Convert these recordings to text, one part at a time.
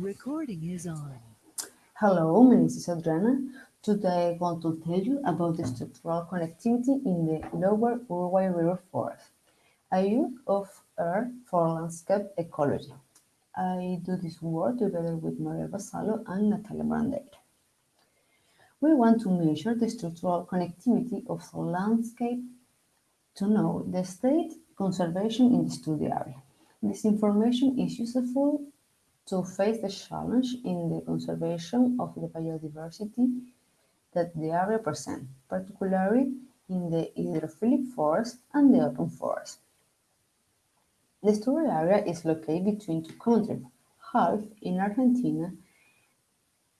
Recording is on. Hello, my name is Adriana. Today I want to tell you about the structural connectivity in the lower Uruguay River forest, I use of R for landscape ecology. I do this work together with Maria Basalo and Natalia Brandeira. We want to measure the structural connectivity of the landscape to know the state conservation in the study area. This information is useful to face the challenge in the conservation of the biodiversity that the area presents, particularly in the hydrophilic forest and the open forest. The study area is located between two countries, half in Argentina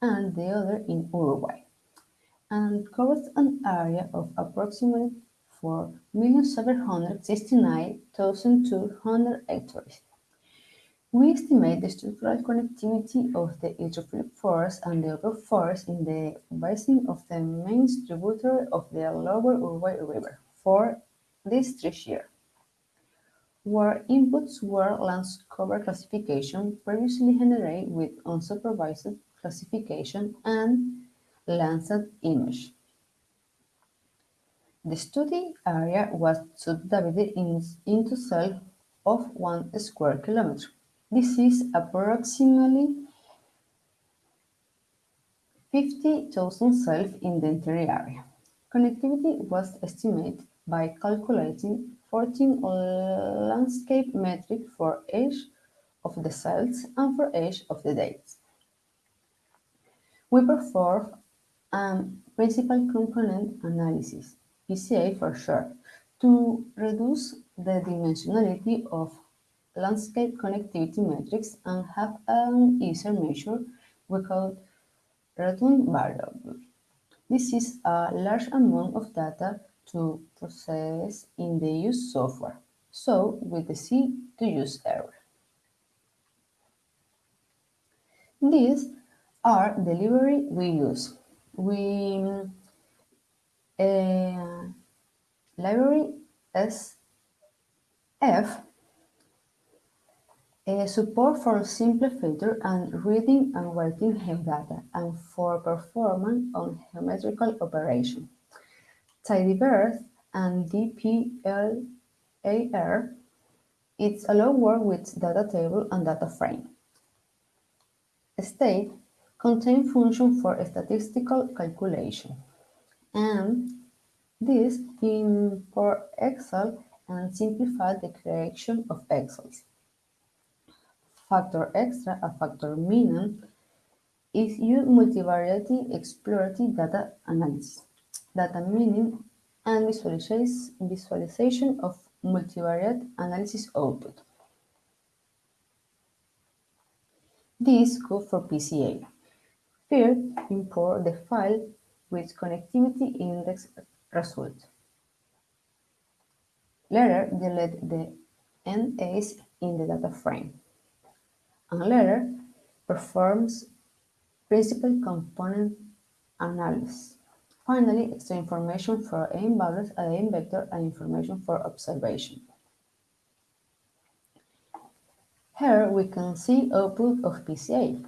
and the other in Uruguay, and covers an area of approximately 4,769,200 hectares. We estimate the structural connectivity of the hydrophilic forest and the open forest in the basin of the main tributary of the lower Uruguay River for this three years, where inputs were land cover classification previously generated with unsupervised classification and Landsat image. The study area was subdivided in, into cells of one square kilometer. This is approximately 50,000 cells in the entire area. Connectivity was estimated by calculating 14 landscape metrics for each of the cells and for each of the dates. We performed a principal component analysis, PCA for short, to reduce the dimensionality of landscape connectivity metrics and have an easier measure without return variable. This is a large amount of data to process in the use software, so with the C to use error. These are the library we use. We uh, library SF uh, support for simple filter and reading and writing data, and for performance on geometrical operation. Tidyverse and dplyr it's allow work with data table and data frame. State contain function for statistical calculation, and this import Excel and simplify the creation of Excels. Factor extra, a FactoMineR, is used multivariate exploratory data analysis, data mining, and visualization of multivariate analysis output. This goes for PCA. First, import the file with connectivity index result. Later, delete the NAs in the data frame and later performs principal component analysis. Finally, extra information for eigenvalues, aim vector, and information for observation. Here we can see output of PCA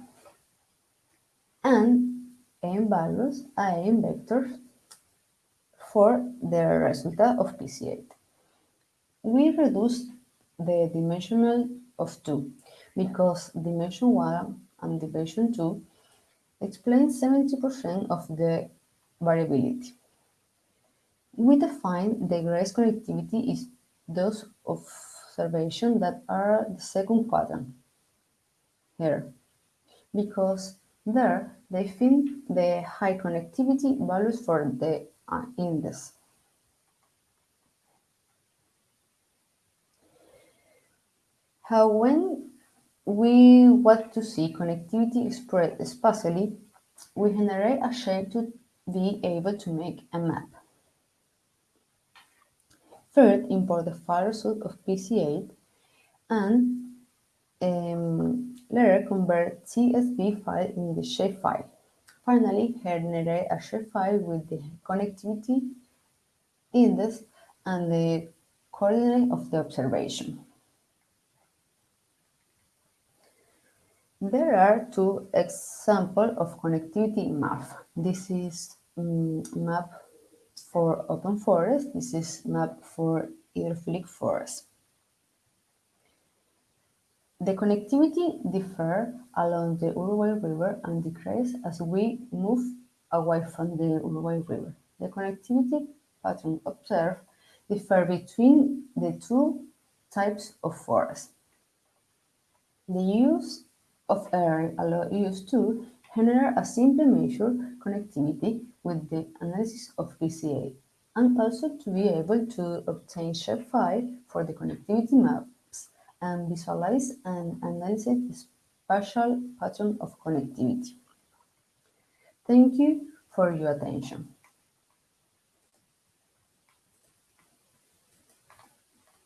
and eigenvalues, aim vectors for the result of PCA. We reduce the dimensional of 2 because dimension 1 and dimension 2 explain 70% of the variability. We define the greatest connectivity is those of observation that are the second quadrant here because there they find the high connectivity values for the uh, index. How when we want to see connectivity spread spatially, we generate a shape to be able to make a map. Third, import the file result of PCA and um, later convert CSV file in the shapefile. Finally, generate a shapefile with the connectivity index and the coordinate of the observation. There are two examples of connectivity map. This is um, map for open forest. This is map for hydrophilic forest. The connectivity differ along the Uruguay River and decreases as we move away from the Uruguay River. The connectivity pattern observed differ between the two types of forest. The use of area allows us to generate a simple measure connectivity with the analysis of PCA, and also to be able to obtain shapefile for the connectivity maps and visualize and analyze the spatial pattern of connectivity. Thank you for your attention.